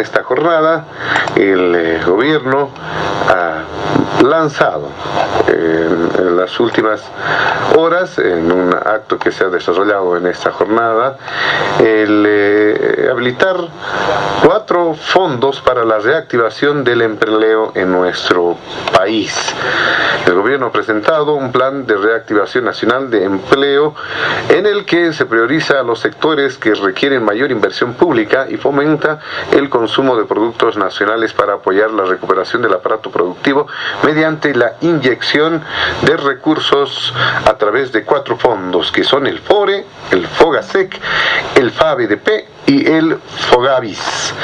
Esta jornada el eh, gobierno lanzado en, las últimas horas, en un acto que se ha desarrollado en esta jornada, el eh, habilitar cuatro fondos para la reactivación del empleo en nuestro país. El gobierno ha presentado un plan de reactivación nacional de empleo en el que se prioriza a los sectores que requieren mayor inversión pública y fomenta el consumo de productos nacionales para apoyar la recuperación del aparato productivo la inyección de recursos a través de cuatro fondos que son el FORE, el FOGASEC, el FABDP y el FOGAVIS.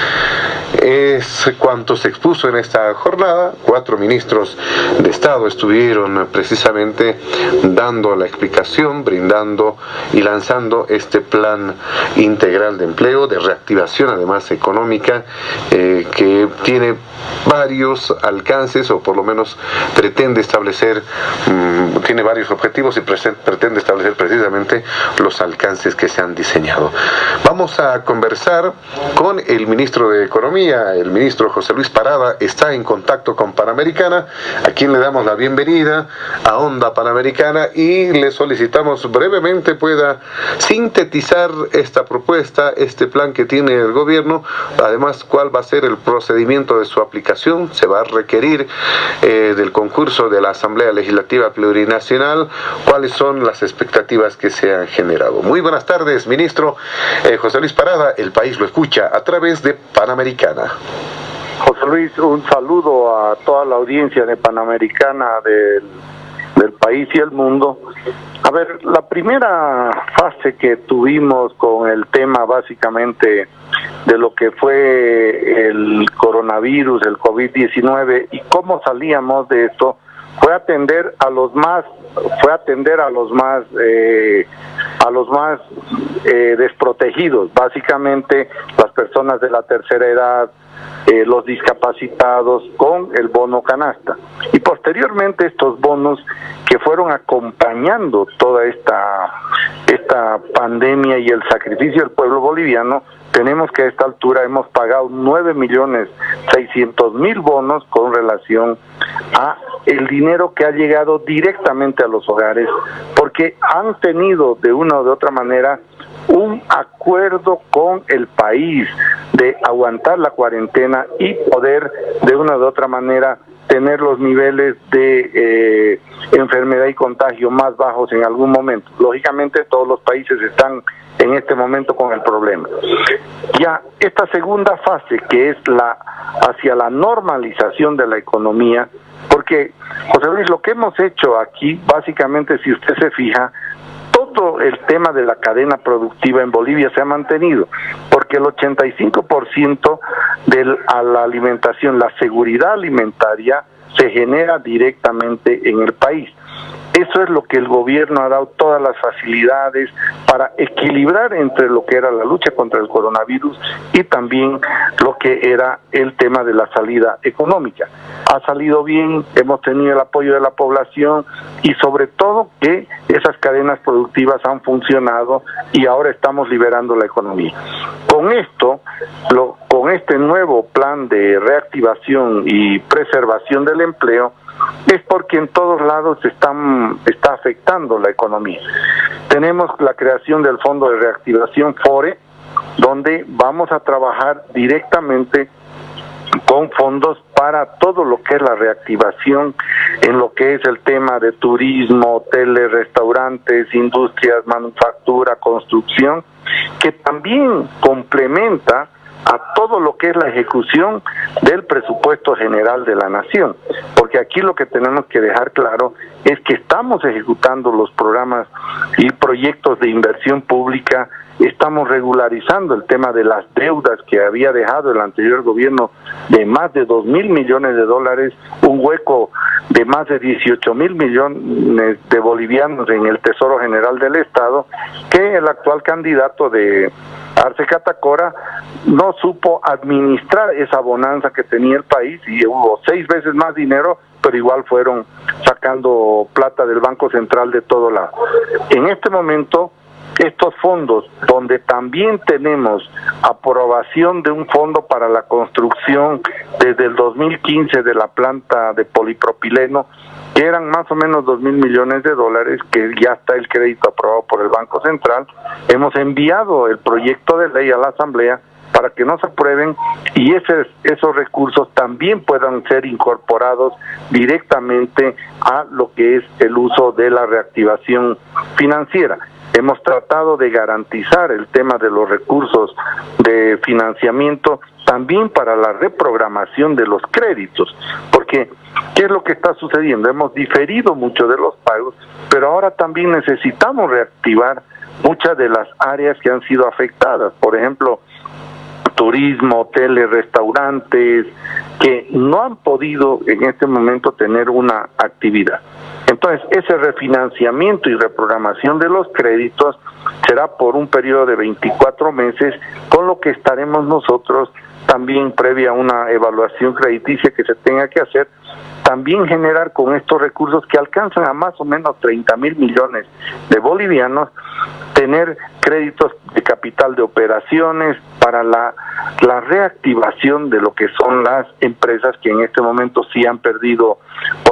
Es cuanto se expuso en esta jornada. Cuatro ministros de Estado estuvieron precisamente dando la explicación, brindando y lanzando este plan integral de empleo, de reactivación además económica, eh, que tiene varios alcances o por lo menos pretende establecer, mm, tiene varios objetivos y pretende establecer precisamente los alcances que se han diseñado. Vamos a conversar con el ministro de Economía, el ministro José Luis Parada, está en contacto con Panamericana, a quien le damos la bienvenida a Onda Panamericana y le solicitamos brevemente pueda sintetizar esta propuesta, este plan que tiene el gobierno, además cuál va a ser el procedimiento de su aplicación, se va a requerir eh, del concurso de la Asamblea Legislativa Plurinacional, cuáles son las expectativas que se han generado. Muy buenas tardes, ministro eh, José Luis Parada, el país lo escucha a través de Panamericana. José Luis, un saludo a toda la audiencia de Panamericana del, país y el mundo. A ver, la primera fase que tuvimos con el tema básicamente de lo que fue el coronavirus, el COVID-19 y cómo salíamos de esto, fue atender a los más, fue atender a los más, eh, a los más eh, desprotegidos, básicamente las personas de la tercera edad, eh, los discapacitados con el bono canasta. Y posteriormente estos bonos que fueron acompañando toda esta, esta pandemia y el sacrificio del pueblo boliviano, tenemos que a esta altura hemos pagado 9 millones 600 mil bonos con relación a el dinero que ha llegado directamente a los hogares, porque han tenido de una o de otra manera un acuerdo con el país de aguantar la cuarentena y poder de una u otra manera tener los niveles de eh, enfermedad y contagio más bajos en algún momento. Lógicamente todos los países están en este momento con el problema. Ya esta segunda fase que es la hacia la normalización de la economía, porque José Luis, lo que hemos hecho aquí, básicamente si usted se fija, todo el tema de la cadena productiva en Bolivia se ha mantenido, porque el 85% de la alimentación, la seguridad alimentaria, se genera directamente en el país. Eso es lo que el gobierno ha dado todas las facilidades para equilibrar entre lo que era la lucha contra el coronavirus y también lo que era el tema de la salida económica. Ha salido bien, hemos tenido el apoyo de la población y sobre todo que esas cadenas productivas han funcionado y ahora estamos liberando la economía. Con esto, lo, con este nuevo plan de reactivación y preservación del empleo, es porque en todos lados están, está afectando la economía. Tenemos la creación del Fondo de Reactivación FORE, donde vamos a trabajar directamente con fondos para todo lo que es la reactivación en lo que es el tema de turismo, hoteles, restaurantes, industrias, manufactura, construcción, que también complementa a todo lo que es la ejecución del presupuesto general de la nación, porque aquí lo que tenemos que dejar claro es que estamos ejecutando los programas y proyectos de inversión pública, estamos regularizando el tema de las deudas que había dejado el anterior gobierno de más de dos mil millones de dólares, un hueco de más de 18 mil millones de bolivianos en el Tesoro General del Estado, que el actual candidato de Arce Catacora no supo administrar esa bonanza que tenía el país y hubo seis veces más dinero, pero igual fueron sacando plata del Banco Central de todo lado. En este momento estos fondos, donde también tenemos aprobación de un fondo para la construcción desde el 2015 de la planta de polipropileno, que eran más o menos dos mil millones de dólares, que ya está el crédito aprobado por el Banco Central, hemos enviado el proyecto de ley a la Asamblea para que no se aprueben y ese, esos recursos también puedan ser incorporados directamente a lo que es el uso de la reactivación financiera. Hemos tratado de garantizar el tema de los recursos de financiamiento también para la reprogramación de los créditos, porque ¿qué es lo que está sucediendo? Hemos diferido mucho de los pagos, pero ahora también necesitamos reactivar muchas de las áreas que han sido afectadas. Por ejemplo, turismo, hoteles, restaurantes, que no han podido en este momento tener una actividad. Entonces, ese refinanciamiento y reprogramación de los créditos será por un periodo de 24 meses, con lo que estaremos nosotros también previa a una evaluación crediticia que se tenga que hacer, también generar con estos recursos que alcanzan a más o menos 30 mil millones de bolivianos, tener créditos de capital de operaciones para la, la reactivación de lo que son las empresas que en este momento sí han perdido,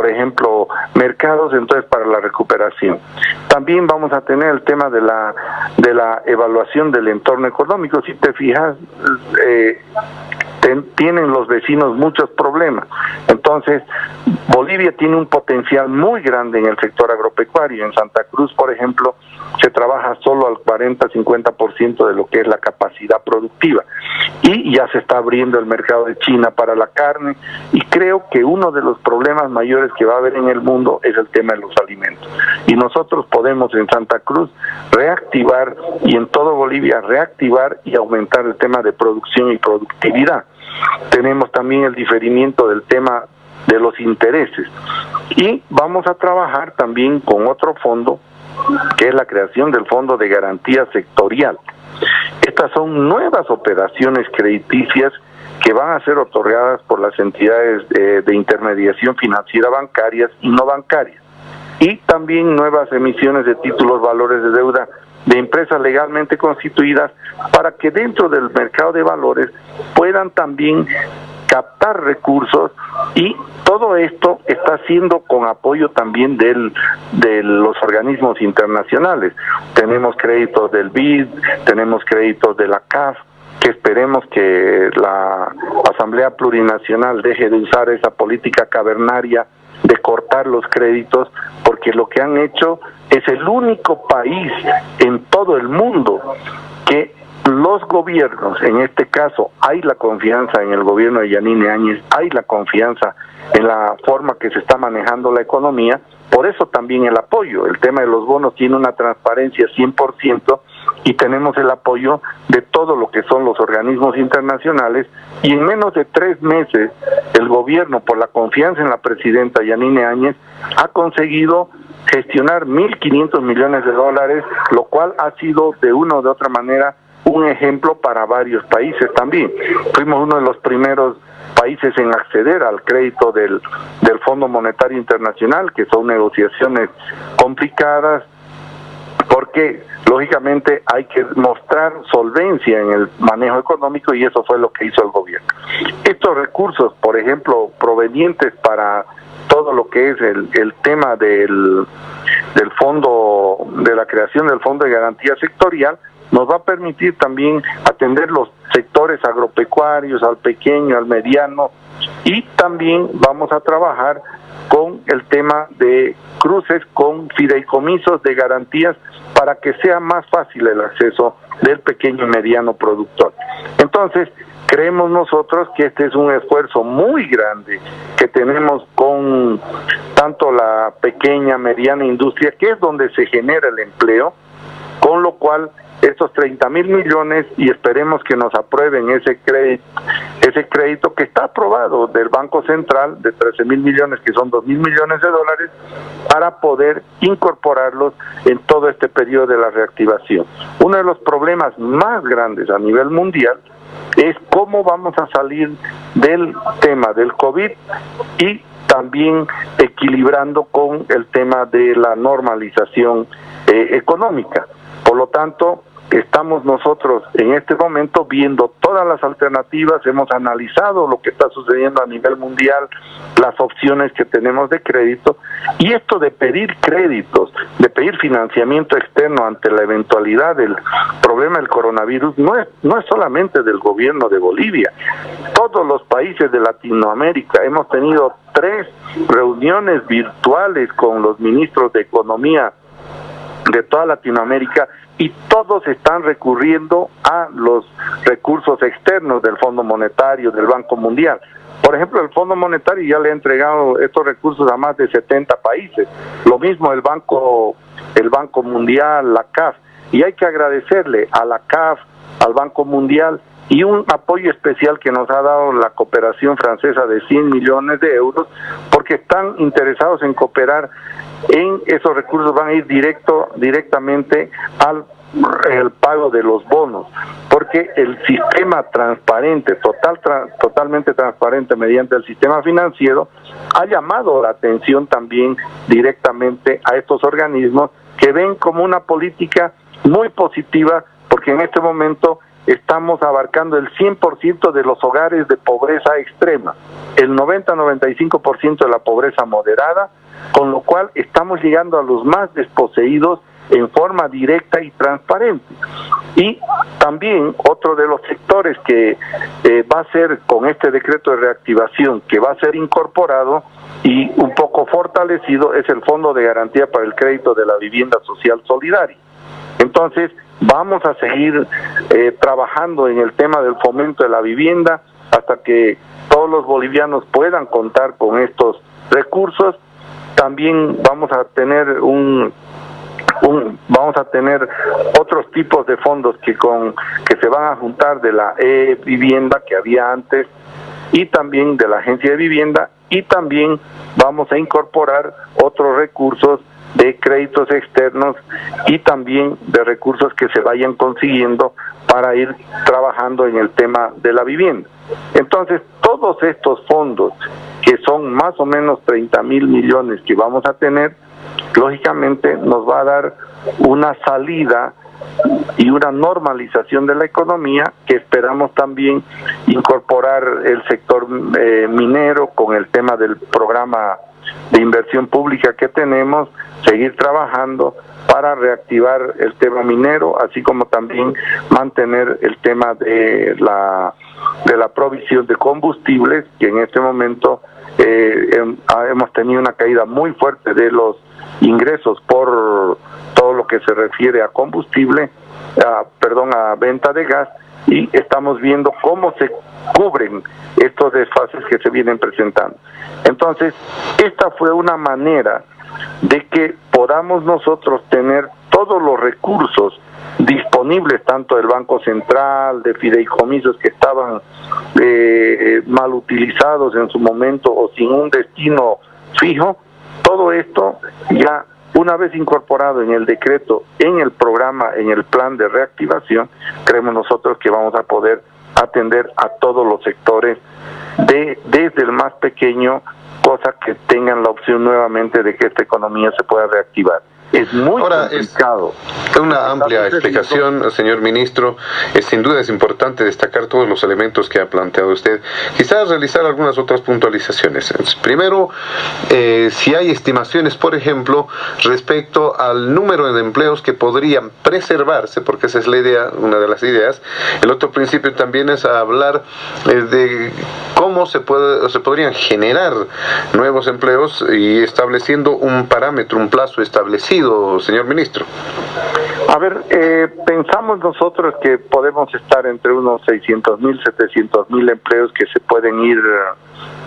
por ejemplo, mercados, entonces para la recuperación. También vamos a tener el tema de la, de la evaluación del entorno económico. Si te fijas, eh, tienen los vecinos muchos problemas. Entonces, Bolivia tiene un potencial muy grande en el sector agropecuario. En Santa Cruz, por ejemplo, se trabaja solo al 40-50% de lo que es la capacidad productiva. Y ya se está abriendo el mercado de China para la carne. Y creo que uno de los problemas mayores que va a haber en el mundo es el tema de los alimentos. Y nosotros podemos en Santa Cruz reactivar y en todo Bolivia reactivar y aumentar el tema de producción y productividad. Tenemos también el diferimiento del tema de los intereses. Y vamos a trabajar también con otro fondo, que es la creación del Fondo de Garantía Sectorial. Estas son nuevas operaciones crediticias que van a ser otorgadas por las entidades de, de intermediación financiera bancarias y no bancarias. Y también nuevas emisiones de títulos valores de deuda de empresas legalmente constituidas para que dentro del mercado de valores puedan también captar recursos y todo esto está siendo con apoyo también del, de los organismos internacionales. Tenemos créditos del BID, tenemos créditos de la CAF, que esperemos que la Asamblea Plurinacional deje de usar esa política cavernaria de cortar los créditos, porque lo que han hecho es el único país en todo el mundo que los gobiernos, en este caso hay la confianza en el gobierno de Yanine Áñez, hay la confianza en la forma que se está manejando la economía, por eso también el apoyo. El tema de los bonos tiene una transparencia 100% y tenemos el apoyo de todo lo que son los organismos internacionales y en menos de tres meses el gobierno, por la confianza en la presidenta Yanine Áñez, ha conseguido gestionar 1.500 millones de dólares, lo cual ha sido de una o de otra manera un ejemplo para varios países también. Fuimos uno de los primeros países en acceder al crédito del, del Fondo Monetario Internacional, que son negociaciones complicadas, porque lógicamente hay que mostrar solvencia en el manejo económico y eso fue lo que hizo el gobierno. Estos recursos, por ejemplo, provenientes para todo lo que es el, el tema del, del fondo, de la creación del fondo de garantía sectorial, nos va a permitir también atender los sectores agropecuarios, al pequeño, al mediano, y también vamos a trabajar con el tema de cruces con fideicomisos de garantías para que sea más fácil el acceso del pequeño y mediano productor. Entonces, creemos nosotros que este es un esfuerzo muy grande que tenemos con tanto la pequeña, mediana industria, que es donde se genera el empleo, con lo cual estos 30 mil millones y esperemos que nos aprueben ese crédito, ese crédito que está aprobado del Banco Central de 13 mil millones, que son 2 mil millones de dólares, para poder incorporarlos en todo este periodo de la reactivación. Uno de los problemas más grandes a nivel mundial es cómo vamos a salir del tema del COVID y también equilibrando con el tema de la normalización eh, económica. Por lo tanto, estamos nosotros en este momento viendo todas las alternativas, hemos analizado lo que está sucediendo a nivel mundial, las opciones que tenemos de crédito y esto de pedir créditos, de pedir financiamiento externo ante la eventualidad del problema del coronavirus no es no es solamente del gobierno de Bolivia. Todos los países de Latinoamérica hemos tenido tres reuniones virtuales con los ministros de economía de toda Latinoamérica y todos están recurriendo a los recursos externos del Fondo Monetario, del Banco Mundial. Por ejemplo, el Fondo Monetario ya le ha entregado estos recursos a más de 70 países. Lo mismo el Banco, el Banco Mundial, la CAF. Y hay que agradecerle a la CAF, al Banco Mundial y un apoyo especial que nos ha dado la cooperación francesa de 100 millones de euros, porque están interesados en cooperar en esos recursos, van a ir directo, directamente al pago de los bonos, porque el sistema transparente, total, totalmente transparente mediante el sistema financiero, ha llamado la atención también directamente a estos organismos que ven como una política muy positiva, porque en este momento estamos abarcando el 100% de los hogares de pobreza extrema, el 90-95% de la pobreza moderada, con lo cual estamos llegando a los más desposeídos en forma directa y transparente. Y también otro de los sectores que eh, va a ser con este decreto de reactivación, que va a ser incorporado y un poco fortalecido, es el Fondo de Garantía para el Crédito de la Vivienda Social Solidaria. Entonces, vamos a seguir eh, trabajando en el tema del fomento de la vivienda hasta que todos los bolivianos puedan contar con estos recursos. También vamos a tener un, un vamos a tener otros tipos de fondos que con que se van a juntar de la e vivienda que había antes y también de la agencia de vivienda y también vamos a incorporar otros recursos de créditos externos y también de recursos que se vayan consiguiendo para ir trabajando en el tema de la vivienda. Entonces, todos estos fondos, que son más o menos 30 mil millones que vamos a tener, lógicamente nos va a dar una salida y una normalización de la economía que esperamos también incorporar el sector eh, minero con el tema del programa de inversión pública que tenemos, seguir trabajando para reactivar el tema minero, así como también mantener el tema de la de la provisión de combustibles, que en este momento eh, hemos tenido una caída muy fuerte de los ingresos por todo lo que se refiere a combustible, perdón, a venta de gas, y estamos viendo cómo se cubren estos desfases que se vienen presentando. Entonces, esta fue una manera de que podamos nosotros tener todos los recursos disponibles tanto del Banco Central, de fideicomisos que estaban eh, mal utilizados en su momento o sin un destino fijo, todo esto ya una vez incorporado en el decreto, en el programa, en el plan de reactivación, creemos nosotros que vamos a poder atender a todos los sectores, de, desde el más pequeño, cosa que tengan la opción nuevamente de que esta economía se pueda reactivar es muy complicado. Es una amplia explicación, señor ministro. sin duda es importante destacar todos los elementos que ha planteado usted. Quizás realizar algunas otras puntualizaciones. Primero, eh, si hay estimaciones, por ejemplo, respecto al número de empleos que podrían preservarse, porque esa es la idea, una de las ideas. El otro principio también es hablar eh, de cómo se, puede, se podrían generar nuevos empleos y estableciendo un parámetro, un plazo establecido señor ministro? A ver, eh, pensamos nosotros que podemos estar entre unos 600 mil, 700 mil empleos que se pueden ir,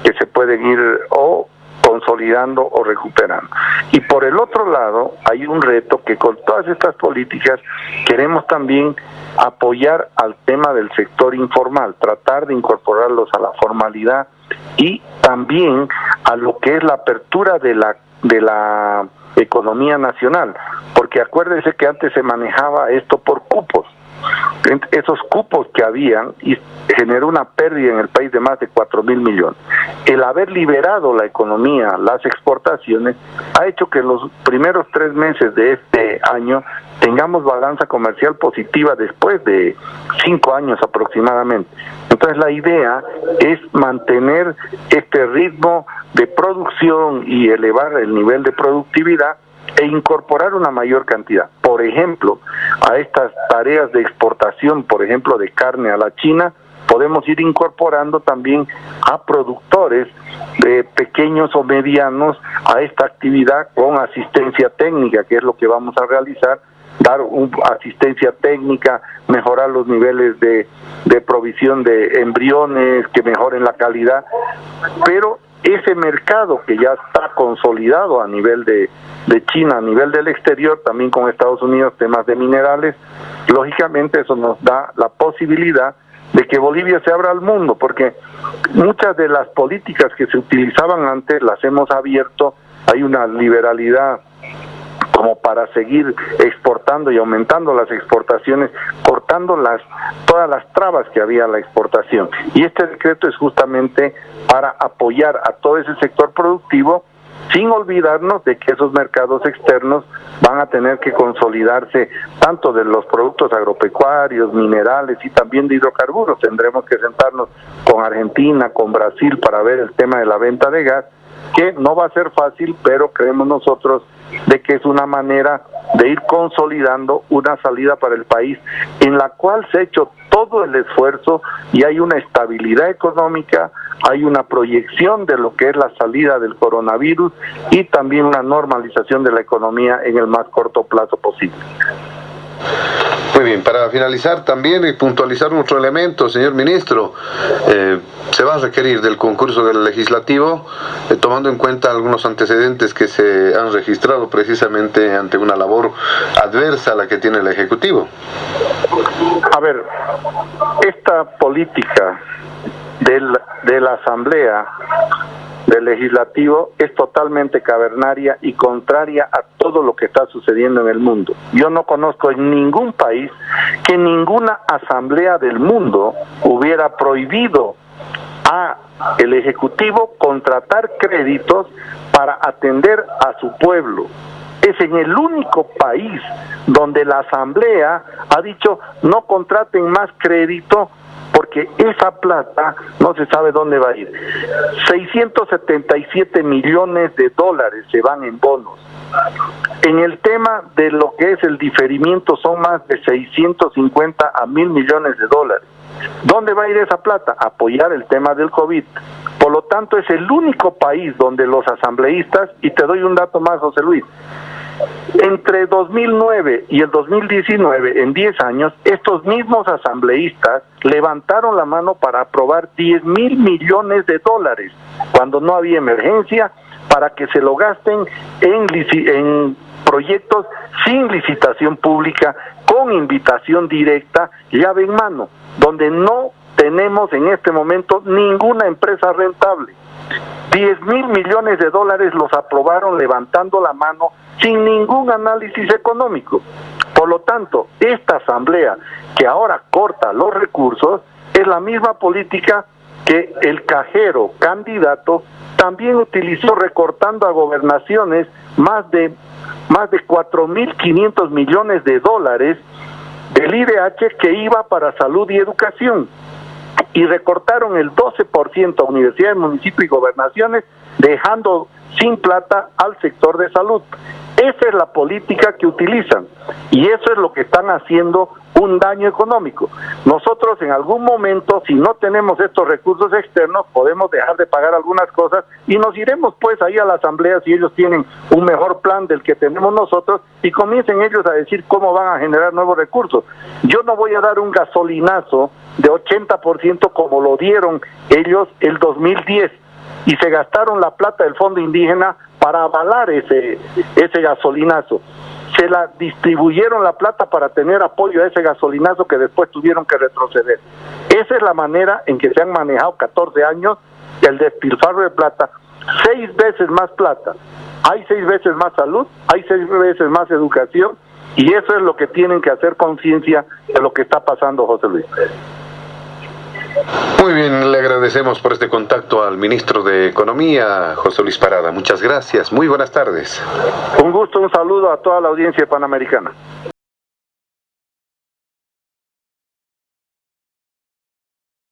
que se pueden ir o consolidando o recuperando. Y por el otro lado, hay un reto que con todas estas políticas queremos también apoyar al tema del sector informal, tratar de incorporarlos a la formalidad y también a lo que es la apertura de la de la economía nacional, porque acuérdense que antes se manejaba esto por cupos. Esos cupos que habían y generó una pérdida en el país de más de 4 mil millones. El haber liberado la economía, las exportaciones, ha hecho que los primeros tres meses de este año tengamos balanza comercial positiva después de cinco años aproximadamente. Entonces la idea es mantener este ritmo de producción y elevar el nivel de productividad e incorporar una mayor cantidad. Por ejemplo, a estas tareas de exportación, por ejemplo, de carne a la China, podemos ir incorporando también a productores de pequeños o medianos a esta actividad con asistencia técnica, que es lo que vamos a realizar, dar un, asistencia técnica, mejorar los niveles de, de provisión de embriones, que mejoren la calidad, pero ese mercado que ya está consolidado a nivel de, de China, a nivel del exterior, también con Estados Unidos, temas de minerales, lógicamente eso nos da la posibilidad de que Bolivia se abra al mundo, porque muchas de las políticas que se utilizaban antes las hemos abierto, hay una liberalidad como para seguir exportando y aumentando las exportaciones, cortando las todas las trabas que había a la exportación. Y este decreto es justamente para apoyar a todo ese sector productivo sin olvidarnos de que esos mercados externos van a tener que consolidarse tanto de los productos agropecuarios, minerales y también de hidrocarburos. Tendremos que sentarnos con Argentina, con Brasil para ver el tema de la venta de gas, que no va a ser fácil, pero creemos nosotros de que es una manera de ir consolidando una salida para el país en la cual se ha hecho todo el esfuerzo y hay una estabilidad económica, hay una proyección de lo que es la salida del coronavirus y también una normalización de la economía en el más corto plazo posible. Muy bien, para finalizar también y puntualizar otro elemento, señor ministro, eh, se va a requerir del concurso del legislativo, eh, tomando en cuenta algunos antecedentes que se han registrado precisamente ante una labor adversa a la que tiene el Ejecutivo. A ver, esta política del, de la Asamblea del legislativo es totalmente cavernaria y contraria a todo lo que está sucediendo en el mundo. Yo no conozco en ningún país que ninguna asamblea del mundo hubiera prohibido a el ejecutivo contratar créditos para atender a su pueblo. Es en el único país donde la asamblea ha dicho no contraten más crédito porque esa plata no se sabe dónde va a ir. 677 millones de dólares se van en bonos. En el tema de lo que es el diferimiento son más de 650 a mil millones de dólares. ¿Dónde va a ir esa plata? Apoyar el tema del COVID. Por lo tanto, es el único país donde los asambleístas, y te doy un dato más, José Luis, entre 2009 y el 2019, en 10 años, estos mismos asambleístas levantaron la mano para aprobar 10 mil millones de dólares cuando no había emergencia para que se lo gasten en, proyectos sin licitación pública, con invitación directa, llave en mano, donde no tenemos en este momento ninguna empresa rentable. 10 mil millones de dólares los aprobaron levantando la mano sin ningún análisis económico. Por lo tanto, esta asamblea que ahora corta los recursos es la misma política que el cajero candidato también utilizó recortando a gobernaciones más de más de 4.500 millones de dólares del IDH que iba para salud y educación y recortaron el 12% a universidades, municipios y gobernaciones, dejando sin plata al sector de salud. Esa es la política que utilizan y eso es lo que están haciendo un daño económico. Nosotros en algún momento, si no tenemos estos recursos externos, podemos dejar de pagar algunas cosas y nos iremos pues ahí a la asamblea si ellos tienen un mejor plan del que tenemos nosotros y comiencen ellos a decir cómo van a generar nuevos recursos. Yo no voy a dar un gasolinazo de 80% como lo dieron ellos el 2010 y se gastaron la plata del fondo indígena para avalar ese, ese gasolinazo. Se la distribuyeron la plata para tener apoyo a ese gasolinazo que después tuvieron que retroceder. Esa es la manera en que se han manejado 14 años el despilfarro de plata, seis veces más plata. Hay seis veces más salud, hay seis veces más educación Y eso es lo que tienen que hacer conciencia de lo que está pasando, José Luis. Muy bien, le agradecemos por este contacto al ministro de Economía, José Luis Parada. Muchas gracias. Muy buenas tardes. Un gusto, un saludo a toda la audiencia panamericana.